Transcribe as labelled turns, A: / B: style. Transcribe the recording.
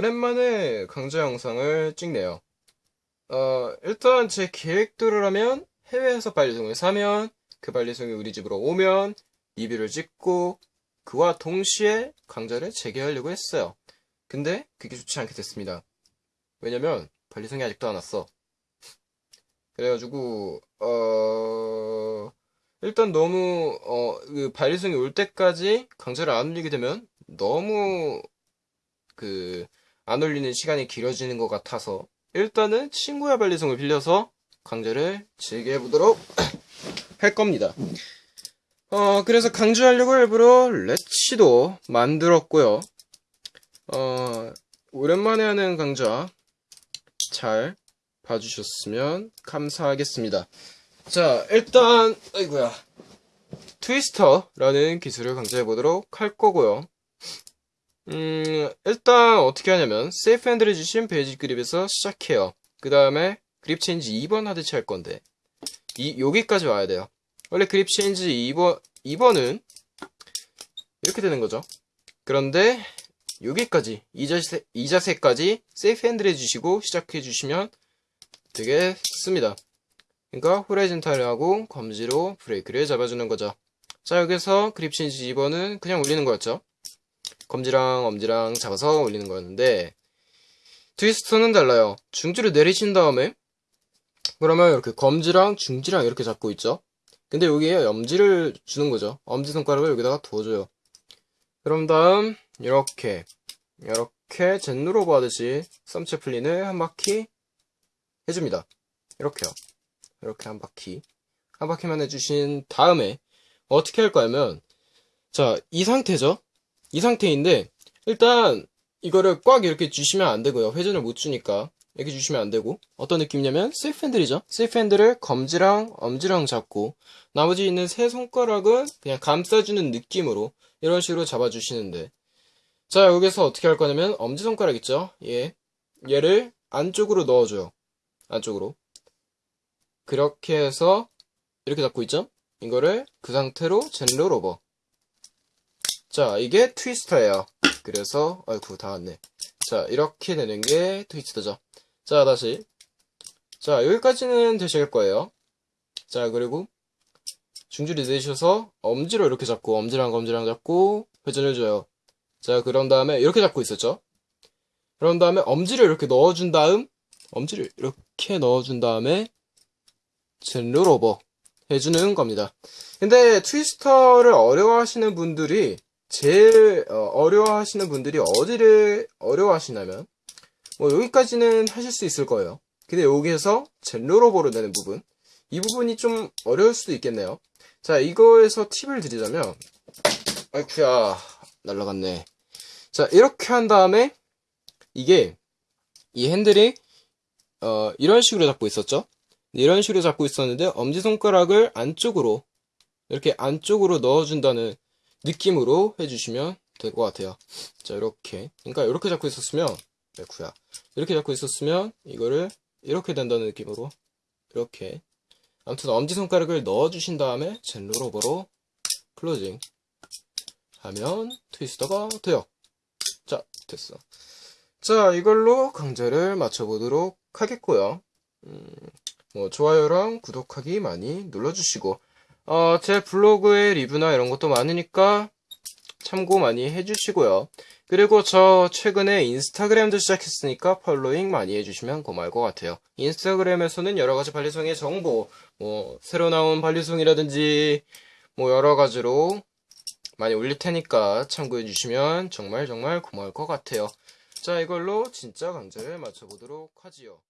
A: 자, 어, 오랜만에 강좌 영상을 찍네요. 어, 일단 제 계획대로라면 해외에서 반리송을 사면 그 반리송이 우리 집으로 오면 리뷰를 찍고 그와 동시에 강좌를 재개하려고 했어요. 근데 그게 좋지 않게 됐습니다. 왜냐면 반리송이 아직도 안 왔어. 그래가지고 어 일단 너무 어그 반리송이 올 때까지 강좌를 안 올리게 되면 너무 그 안 올리는 시간이 길어지는 것 같아서 일단은 친구의 반리송을 빌려서 강좌를 재개해 보도록 할 겁니다. 어 그래서 강조하려고 일부러 레치도 만들었고요. 어 오랜만에 하는 강좌 잘 봐주셨으면 감사하겠습니다. 자, 일단, 아이고야. 트위스터라는 기술을 강조해 보도록 할 거고요. 음, 일단 어떻게 하냐면, safe handle을 쥐신 basic grip에서 시작해요. 그 다음에 grip change 2번 하듯이 할 건데, 이, 여기까지 와야 돼요. 원래 grip change 2번, 2번은 이렇게 되는 거죠. 그런데, 여기까지, 이 자세, 이 자세까지 safe handle 해주시고 시작해 주시면 되겠습니다. 그러니까 horizontal을 하고 검지로 브레이크를 잡아주는 거죠. 자 여기서 그립 체인지 2번은 그냥 올리는 거였죠. 검지랑 엄지랑 잡아서 올리는 거였는데 트위스터는 달라요. 중지를 내리신 다음에 그러면 이렇게 검지랑 중지랑 이렇게 잡고 있죠. 근데 여기에 엄지를 주는 거죠. 엄지 손가락을 여기다가 두어줘요. 그럼 다음 이렇게 이렇게 젠누로버 하듯이 썸체플린을 한 바퀴 해줍니다. 이렇게요. 이렇게 한 바퀴. 한 바퀴만 해주신 다음에 어떻게 할 거냐면 자, 이 상태죠? 이 상태인데 일단 이거를 꽉 이렇게 주시면 안 되고요. 회전을 못 주니까 이렇게 주시면 안 되고 어떤 느낌이냐면 세이프 핸들이죠. 세이프 핸들을 검지랑 엄지랑 잡고 나머지 있는 세 손가락은 그냥 감싸주는 느낌으로 이런 식으로 잡아주시는데 자, 여기서 어떻게 할 거냐면 엄지손가락 있죠? 얘. 얘를 안쪽으로 넣어줘요. 안쪽으로. 그렇게 해서 이렇게 잡고 있죠? 이거를 그 상태로 젠롤 오버. 자, 이게 트위스터예요. 그래서 아이쿠 다 왔네. 자, 이렇게 되는 게 트위스터죠. 자, 다시. 자, 여기까지는 되실 거예요. 자, 그리고 중지를 내셔서 엄지로 이렇게 잡고 엄지랑 검지랑 잡고 회전을 줘요. 자, 그런 다음에 이렇게 잡고 있었죠? 그런 다음에 엄지를 이렇게 넣어준 다음 엄지를 이렇게 넣어준 다음에 젠롤 오버 해주는 겁니다. 근데 트위스터를 어려워하시는 분들이 제일 어, 려워하시는 분들이 어디를 어려워하시냐면 뭐 여기까지는 하실 수 있을 거예요. 근데 여기에서 젠롤 오버로 되는 부분 이 부분이 좀 어려울 수도 있겠네요. 자 이거에서 팁을 드리자면 아이쿠야 날라갔네. 자 이렇게 한 다음에 이게 이 핸들이 어, 이런 식으로 잡고 있었죠. 이런 식으로 잡고 있었는데 엄지손가락을 안쪽으로 이렇게 안쪽으로 넣어준다는 느낌으로 해주시면 될 것 같아요. 자 이렇게 그러니까 이렇게 잡고 있었으면 레쿠야 이렇게 잡고 있었으면 이거를 이렇게 된다는 느낌으로 이렇게 아무튼 엄지손가락을 넣어주신 다음에 젠로로버로 클로징 하면 트위스터가 돼요. 자 됐어. 자 이걸로 강좌를 마쳐보도록 하겠고요. 음, 뭐 좋아요랑 구독하기 많이 눌러주시고 어, 제 블로그에 리뷰나 이런 것도 많으니까 참고 많이 해주시고요. 그리고 저 최근에 인스타그램도 시작했으니까 팔로잉 많이 해주시면 고마울 것 같아요. 인스타그램에서는 여러가지 반리송의 정보, 뭐 새로 나온 반리송이라든지 뭐 여러가지로 많이 올릴 테니까 참고해주시면 정말 정말 고마울 것 같아요. 자 이걸로 진짜 강좌를 마쳐보도록 하지요.